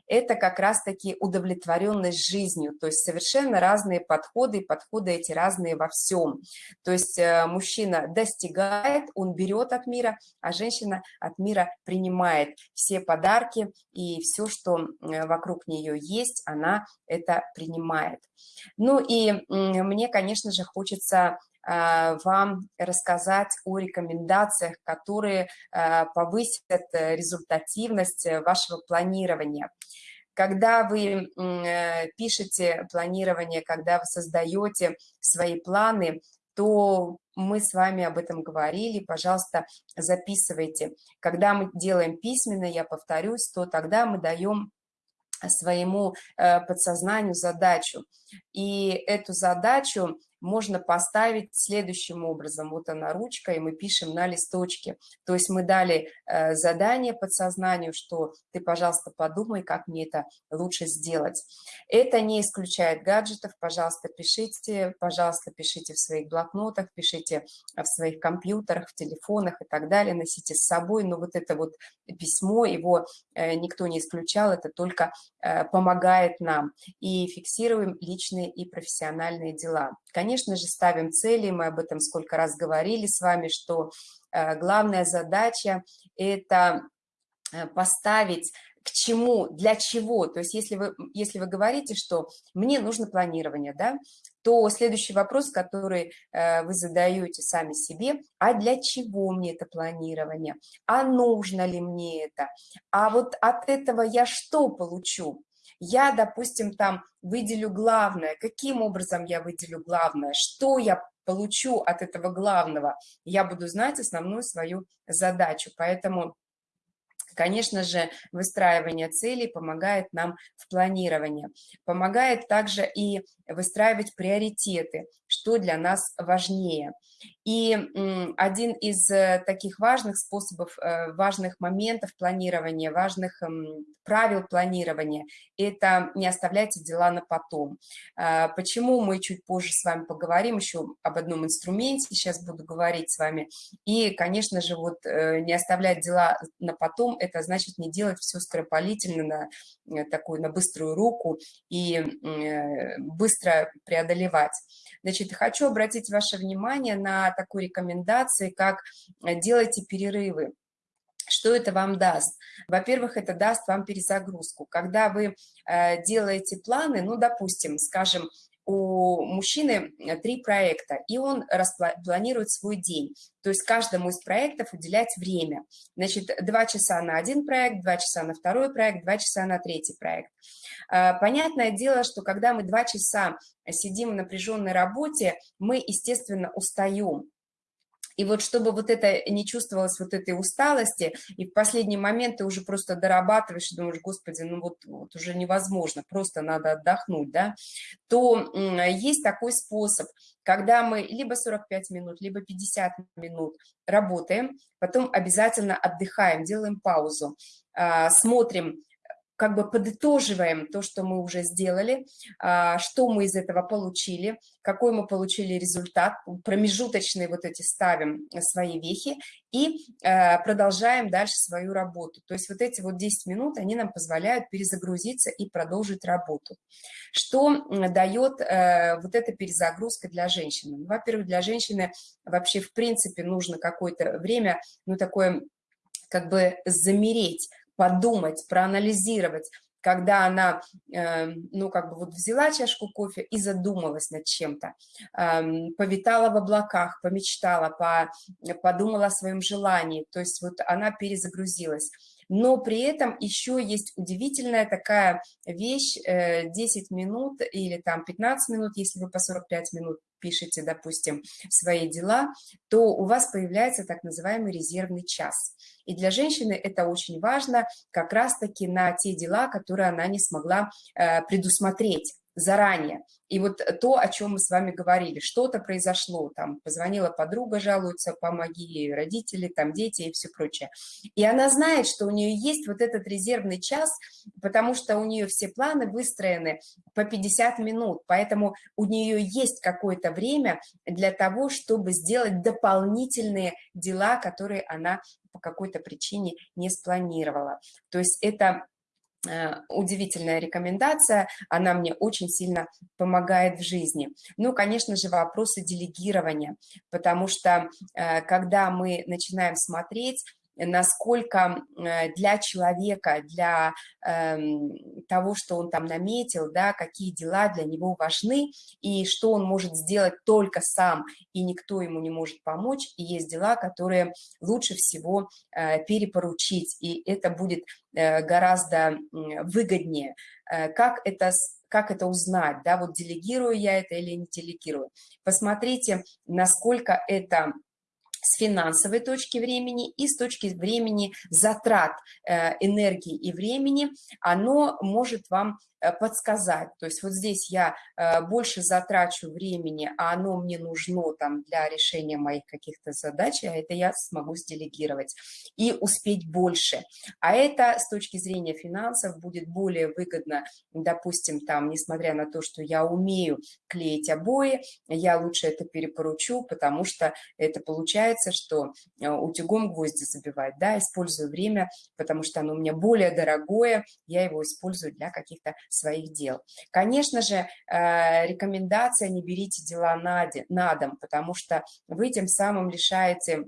это как раз-таки удовлетворенность жизнью, то есть совершенно разные подходы, и подходы эти разные во всем. То есть э, мужчина достигает, он берет от мира, а женщина от мира принимает все подарки и все, что вокруг нее есть, она это принимает. Ну и мне, конечно же, хочется вам рассказать о рекомендациях, которые а, повысят э, результативность э, вашего планирования. Когда вы э, пишете планирование, когда вы создаете свои планы, то мы с вами об этом говорили, пожалуйста, записывайте. Когда мы делаем письменно, я повторюсь, то тогда мы даем своему подсознанию задачу. И эту задачу можно поставить следующим образом. Вот она ручка, и мы пишем на листочке. То есть мы дали э, задание подсознанию, что ты, пожалуйста, подумай, как мне это лучше сделать. Это не исключает гаджетов. Пожалуйста, пишите, пожалуйста, пишите в своих блокнотах, пишите в своих компьютерах, в телефонах и так далее. Носите с собой. Но вот это вот письмо, его э, никто не исключал, это только э, помогает нам. И фиксируем личные и профессиональные дела. Конечно, конечно же, ставим цели, мы об этом сколько раз говорили с вами, что э, главная задача – это э, поставить к чему, для чего. То есть если вы, если вы говорите, что мне нужно планирование, да, то следующий вопрос, который э, вы задаете сами себе, а для чего мне это планирование? А нужно ли мне это? А вот от этого я что получу? Я, допустим, там выделю главное. Каким образом я выделю главное? Что я получу от этого главного? Я буду знать основную свою задачу. Поэтому Конечно же, выстраивание целей помогает нам в планировании. Помогает также и выстраивать приоритеты, что для нас важнее. И один из э, таких важных способов, э, важных моментов планирования, важных правил планирования – это не оставляйте дела на потом. А, почему мы чуть позже с вами поговорим еще об одном инструменте, сейчас буду говорить с вами. И, конечно же, вот э, не оставлять дела на потом – это значит не делать все скоропалительно на такую, на быструю руку и быстро преодолевать. Значит, хочу обратить ваше внимание на такую рекомендацию, как э, делайте перерывы. Что это вам даст? Во-первых, это даст вам перезагрузку. Когда вы э, делаете планы, ну, допустим, скажем, у мужчины э, три проекта, и он планирует свой день. То есть каждому из проектов уделять время. Значит, два часа на один проект, два часа на второй проект, два часа на третий проект. А, понятное дело, что когда мы два часа сидим в напряженной работе, мы, естественно, устаем. И вот чтобы вот это не чувствовалось, вот этой усталости, и в последний момент ты уже просто дорабатываешь и думаешь, господи, ну вот, вот уже невозможно, просто надо отдохнуть, да, то есть такой способ, когда мы либо 45 минут, либо 50 минут работаем, потом обязательно отдыхаем, делаем паузу, а, смотрим, как бы подытоживаем то, что мы уже сделали, а, что мы из этого получили, какой мы получили результат, промежуточные вот эти ставим свои вехи и э, продолжаем дальше свою работу. То есть вот эти вот 10 минут, они нам позволяют перезагрузиться и продолжить работу. Что дает э, вот эта перезагрузка для женщины? Ну, во-первых, для женщины вообще в принципе нужно какое-то время, ну такое как бы замереть, подумать, проанализировать, когда она, э, ну, как бы вот взяла чашку кофе и задумалась над чем-то, э, повитала в облаках, помечтала, по, подумала о своем желании, то есть вот она перезагрузилась. Но при этом еще есть удивительная такая вещь, э, 10 минут или там 15 минут, если вы по 45 минут пишете, допустим, свои дела, то у вас появляется так называемый резервный час. И для женщины это очень важно как раз-таки на те дела, которые она не смогла э, предусмотреть заранее. И вот то, о чем мы с вами говорили, что-то произошло, там позвонила подруга, жалуется, помоги родители, там дети и все прочее. И она знает, что у нее есть вот этот резервный час, потому что у нее все планы выстроены по 50 минут, поэтому у нее есть какое-то время для того, чтобы сделать дополнительные дела, которые она по какой-то причине не спланировала. То есть это удивительная рекомендация, она мне очень сильно помогает в жизни. Ну, конечно же, вопросы делегирования, потому что э, когда мы начинаем смотреть, насколько э, для человека, для эм, того, что он там наметил, да, какие дела для него важны, и что он может сделать только сам, и никто ему не может помочь, и есть дела, которые лучше всего э, перепоручить, и это будет э, гораздо выгоднее. Как это как это узнать, да, вот делегирую я это или не делегирую. Посмотрите, насколько это с финансовой точки времени и с точки времени затрат э, энергии и времени, оно может вам подсказать. То есть вот здесь я э, больше затрачу времени, а оно мне нужно там для решения моих каких-то задач, а это я смогу сделегировать и успеть больше. А это с точки зрения финансов будет более выгодно, допустим, там, несмотря на то, что я умею клеить обои, я лучше это перепоручу, потому что это получается, что э, утюгом гвозди забивать, да, использую время, потому что оно у меня более дорогое, я его использую для каких-то своих дел. Конечно же, э, рекомендация не берите дела на дом, потому что вы тем самым лишаете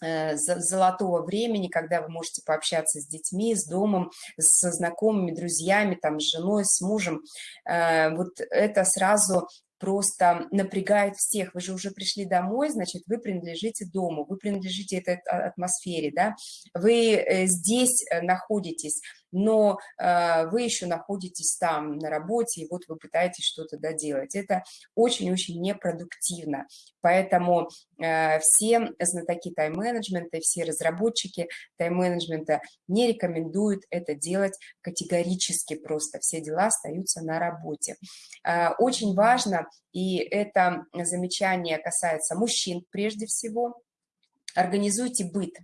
э, золотого времени, когда вы можете пообщаться с детьми, с домом, со знакомыми, друзьями, там, с женой, с мужем. Э, вот это сразу просто напрягает всех. Вы же уже пришли домой, значит, вы принадлежите дому, вы принадлежите этой атмосфере, да, вы здесь находитесь, но э, вы еще находитесь там на работе, и вот вы пытаетесь что-то доделать. Это очень-очень непродуктивно. Поэтому э, все знатоки тайм-менеджмента, все разработчики тайм-менеджмента не рекомендуют это делать категорически просто. Все дела остаются на работе. Э, очень важно, и это замечание касается мужчин прежде всего, Организуйте быт.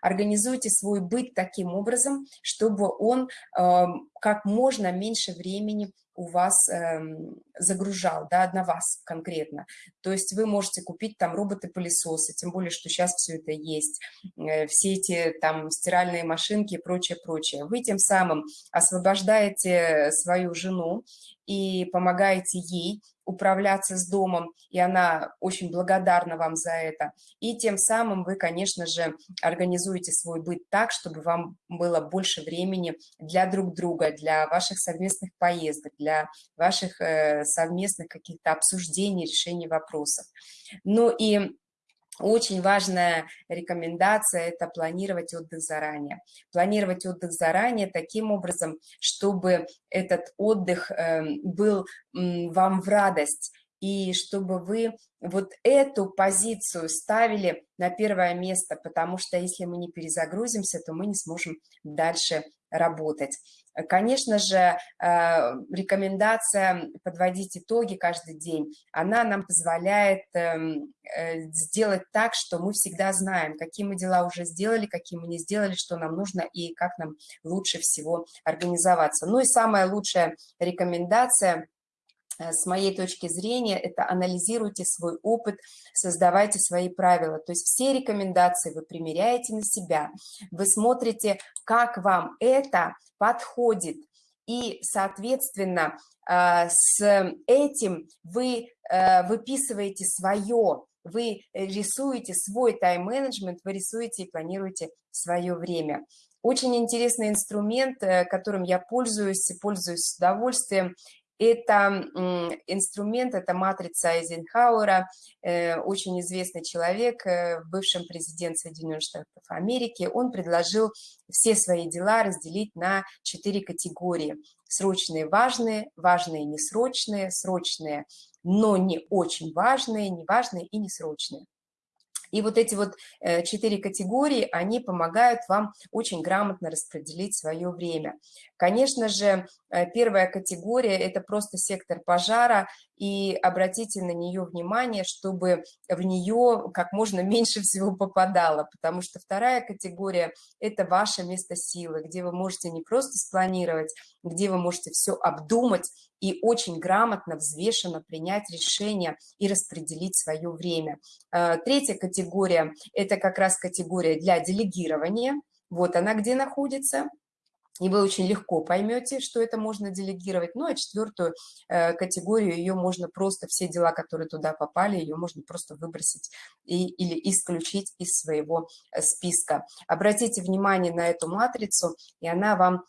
Организуйте свой быт таким образом, чтобы он э, как можно меньше времени у вас э, загружал, да, на вас конкретно. То есть вы можете купить там роботы-пылесосы, тем более, что сейчас все это есть, э, все эти там стиральные машинки и прочее, прочее. Вы тем самым освобождаете свою жену и помогаете ей управляться с домом, и она очень благодарна вам за это. И тем самым вы, конечно же, организуете свой быт так, чтобы вам было больше времени для друг друга, для ваших совместных поездок, для ваших э, совместных каких-то обсуждений, решений вопросов. Ну и очень важная рекомендация – это планировать отдых заранее. Планировать отдых заранее таким образом, чтобы этот отдых эм, был вам в радость, и чтобы вы вот эту позицию ставили на первое место, потому что если мы не перезагрузимся, то мы не сможем дальше работать. Конечно же, э, рекомендация подводить итоги каждый день, она нам позволяет эм, э, сделать так, что мы всегда знаем, какие мы дела уже сделали, какие мы не сделали, что нам нужно и как нам лучше всего организоваться. Ну и самая лучшая рекомендация – с моей точки зрения, это анализируйте свой опыт, создавайте свои правила. То есть все рекомендации вы примеряете на себя, вы смотрите, как вам это подходит, и, соответственно, э, с этим вы э, выписываете свое, вы рисуете свой тайм-менеджмент, вы рисуете и планируете свое время. Очень интересный инструмент, которым я пользуюсь, пользуюсь с удовольствием, это инструмент, это матрица Эйзенхауэра, э, очень известный человек, э, бывший президент Соединенных Штатов Америки. Он предложил все свои дела разделить на четыре категории. Срочные, важные, важные, несрочные, срочные, но не очень важные, неважные и несрочные. И вот эти вот э, четыре категории, они помогают вам очень грамотно распределить свое время. Конечно же, э, первая категория – это просто сектор пожара, и обратите на нее внимание, чтобы в нее как можно меньше всего попадало, потому что вторая категория – это ваше место силы, где вы можете не просто спланировать, где вы можете все обдумать и очень грамотно, взвешенно принять решение и распределить свое время. Э, третья категория – это как раз категория для делегирования. Вот она где находится – и вы очень легко поймете, что это можно делегировать. Ну, а четвертую э, категорию, ее можно просто, все дела, которые туда попали, ее можно просто выбросить и, или исключить из своего э, списка. Обратите внимание на эту матрицу, и она вам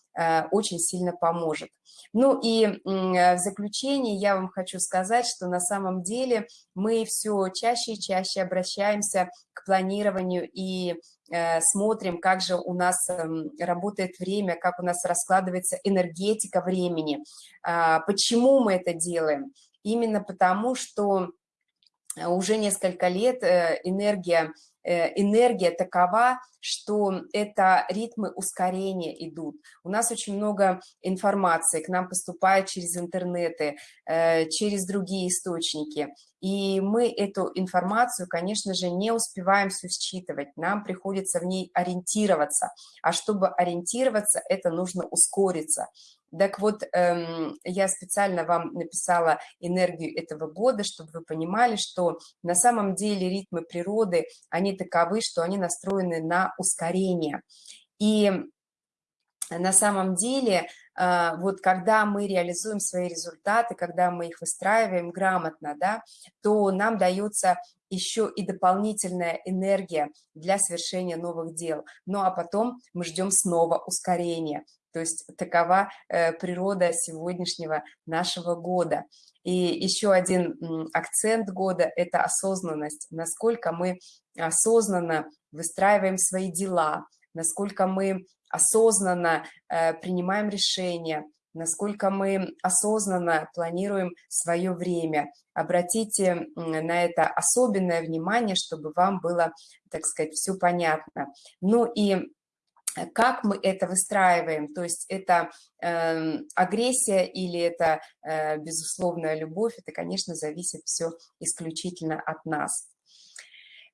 очень сильно поможет. Ну и э, в заключение я вам хочу сказать, что на самом деле мы все чаще и чаще обращаемся к планированию и Э, смотрим, как же у нас эм, работает время, как у нас раскладывается энергетика времени. А, почему мы это делаем? Именно потому, что уже несколько лет э, энергия Э, энергия такова, что это ритмы ускорения идут. У нас очень много информации к нам поступает через интернеты, э, через другие источники. И мы эту информацию, конечно же, не успеваем все считывать. Нам приходится в ней ориентироваться. А чтобы ориентироваться, это нужно ускориться. Так вот, эм, я специально вам написала энергию этого года, чтобы вы понимали, что на самом деле ритмы природы, они таковы, что они настроены на ускорение. И на самом деле, э, вот когда мы реализуем свои результаты, когда мы их выстраиваем грамотно, да, то нам дается еще и дополнительная энергия для совершения новых дел. Ну а потом мы ждем снова ускорения. То есть такова э, природа сегодняшнего нашего года. И еще один акцент года – это осознанность. Насколько мы осознанно выстраиваем свои дела, насколько мы осознанно э, принимаем решения, насколько мы осознанно планируем свое время. Обратите на это особенное внимание, чтобы вам было, так сказать, все понятно. Ну и как мы это выстраиваем, то есть это э, агрессия или это э, безусловная любовь, это, конечно, зависит все исключительно от нас.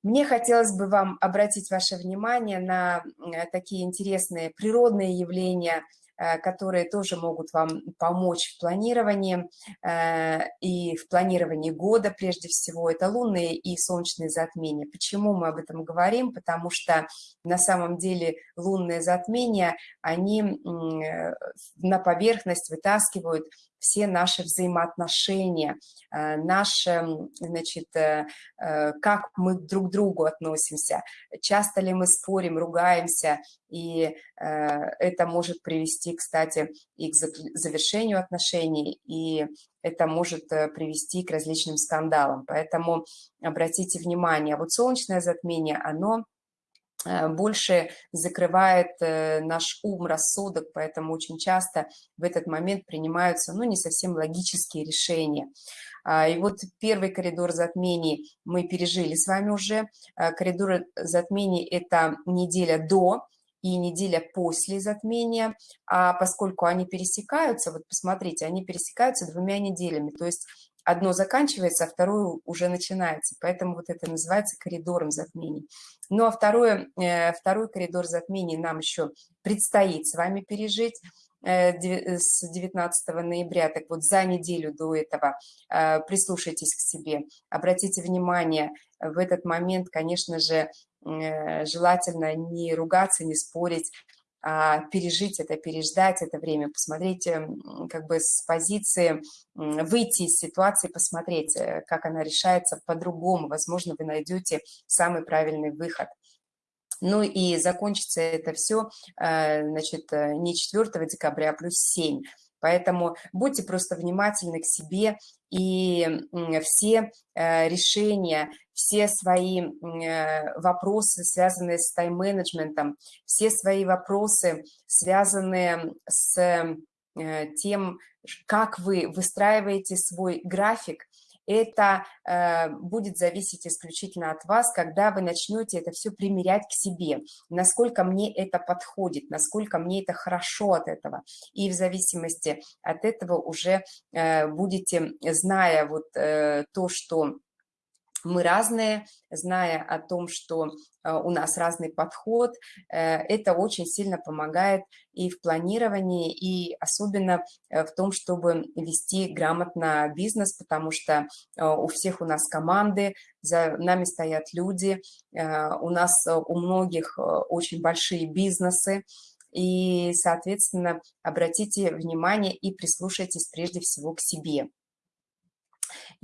Мне хотелось бы вам обратить ваше внимание на э, такие интересные природные явления – которые тоже могут вам помочь в планировании э, и в планировании года прежде всего. Это лунные и солнечные затмения. Почему мы об этом говорим? Потому что на самом деле лунные затмения, они э, на поверхность вытаскивают все наши взаимоотношения, э, наши, значит, э, э, как мы друг к другу относимся, часто ли мы спорим, ругаемся, и это может привести, кстати, и к завершению отношений, и это может привести к различным скандалам. Поэтому обратите внимание, вот солнечное затмение, оно больше закрывает э, наш ум, рассудок, поэтому очень часто в этот момент принимаются, ну, не совсем логические решения. А, и вот первый коридор затмений мы пережили с вами уже. Э, коридор затмений – это неделя до и неделя после затмения, а поскольку они пересекаются, вот посмотрите, они пересекаются двумя неделями, то есть одно заканчивается, а второе уже начинается. Поэтому вот это называется коридором затмений. Ну а второе, э, второй коридор затмений нам еще предстоит с вами пережить э, с 19 ноября, так вот за неделю до этого э, прислушайтесь к себе, обратите внимание, в этот момент, конечно же, желательно не ругаться, не спорить, пережить это, переждать это время, посмотреть как бы с позиции, выйти из ситуации, посмотреть, э, как она решается по-другому. Возможно, вы найдете самый правильный выход. Ну и закончится это все, э, значит, э, не 4 декабря, а плюс 7. Поэтому будьте просто внимательны к себе, и все решения все свои э, вопросы, связанные с тайм-менеджментом, все свои вопросы, связанные с э, тем, как вы выстраиваете свой график, это э, будет зависеть исключительно от вас, когда вы начнете это все примерять к себе, насколько мне это подходит, насколько мне это хорошо от этого. И в зависимости от этого уже э, будете, зная вот э, то, что мы разные, зная о том, что э, у нас разный подход, э, это очень сильно помогает и в планировании, и особенно э, в том, чтобы вести грамотно бизнес, потому что у всех у нас команды, за нами стоят люди, у нас у многих очень большие бизнесы, и, соответственно, обратите внимание и прислушайтесь прежде всего к себе.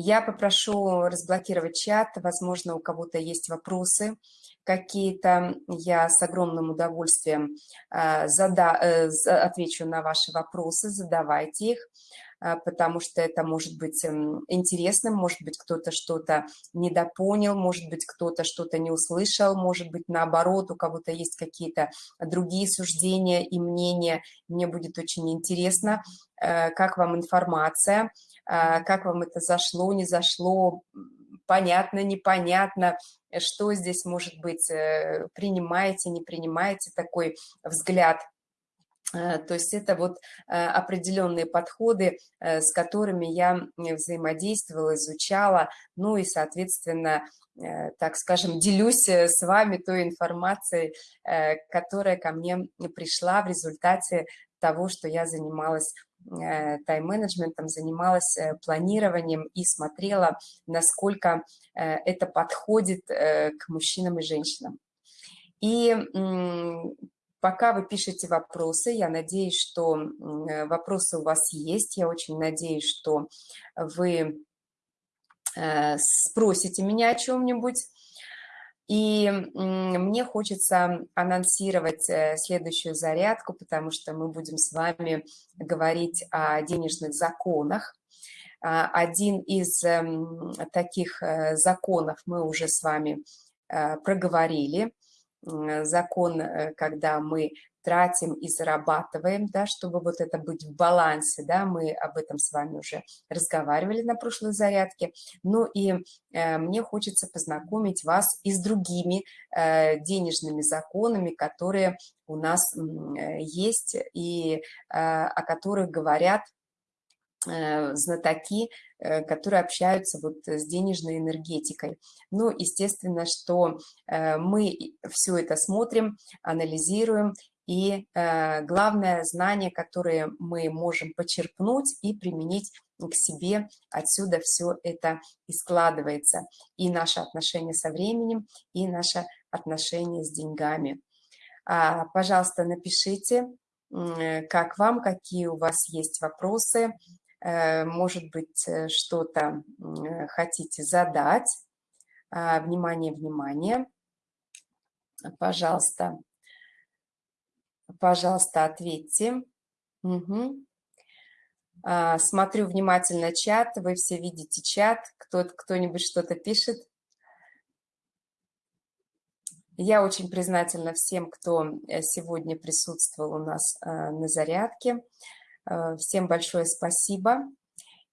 Я попрошу разблокировать чат, возможно, у кого-то есть вопросы какие-то, я с огромным удовольствием а, зада, э, отвечу на ваши вопросы, задавайте их, потому что это может быть эм, интересным, может быть, кто-то что-то недопонял, может быть, кто-то что-то не услышал, может быть, наоборот, у кого-то есть какие-то другие суждения и мнения. Мне будет очень интересно, э, как вам информация, а, как вам это зашло, не зашло, понятно, непонятно, что здесь может быть, э, принимаете, не принимаете такой взгляд. Э, то есть это вот э, определенные подходы, с которыми я взаимодействовала, изучала, ну и, соответственно, так скажем, делюсь с вами той информацией, которая ко мне пришла в результате того, что я занималась Э, тайм-менеджментом, занималась э, планированием и смотрела, насколько э, это подходит к мужчинам и женщинам. И пока вы пишете вопросы, я надеюсь, что вопросы у вас есть, я очень надеюсь, что вы спросите меня о чем-нибудь, и мне хочется анонсировать э, следующую зарядку, потому что мы будем с вами говорить о денежных законах. А, один из эм, таких э, законов мы уже с вами э, проговорили. Закон, когда мы тратим и зарабатываем, да, чтобы вот это быть в балансе, да, мы об этом с вами уже разговаривали на прошлой зарядке. Ну и э, мне хочется познакомить вас и с другими э, денежными законами, которые у нас э, есть и э, о которых говорят э, знатоки, э, которые общаются вот с денежной энергетикой. Ну, естественно, что мы все это смотрим, анализируем и э, главное знание, которое мы можем почерпнуть и применить к себе, отсюда все это и складывается. И наше отношение со временем, и наше отношение с деньгами. А, пожалуйста, напишите, э, как вам, какие у вас есть вопросы, э, может быть, э, что-то э, хотите задать. А, внимание, внимание. Пожалуйста, Пожалуйста, ответьте. Угу. Смотрю внимательно чат. Вы все видите чат. Кто-нибудь что-то пишет. Я очень признательна всем, кто э, сегодня присутствовал у нас э, на зарядке. Э, всем большое спасибо.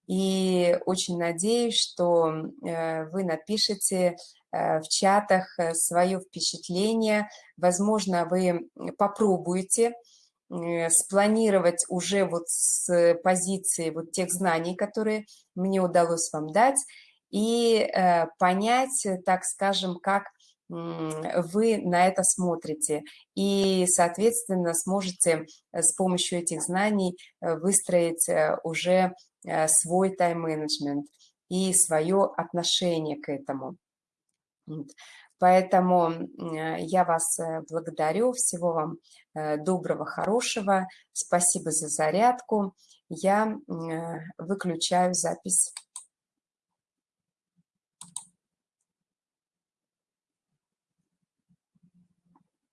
И очень надеюсь, что вы напишите Э, в чатах э, свое впечатление. Возможно, вы попробуете э, спланировать уже вот с позиции вот тех знаний, которые мне удалось вам дать, и понять, так скажем, как вы на это смотрите. И, соответственно, сможете с помощью этих знаний выстроить уже свой тайм-менеджмент и свое отношение к этому. Поэтому э, я вас э, благодарю, всего вам э, доброго, хорошего, спасибо за зарядку. Я выключаю запись.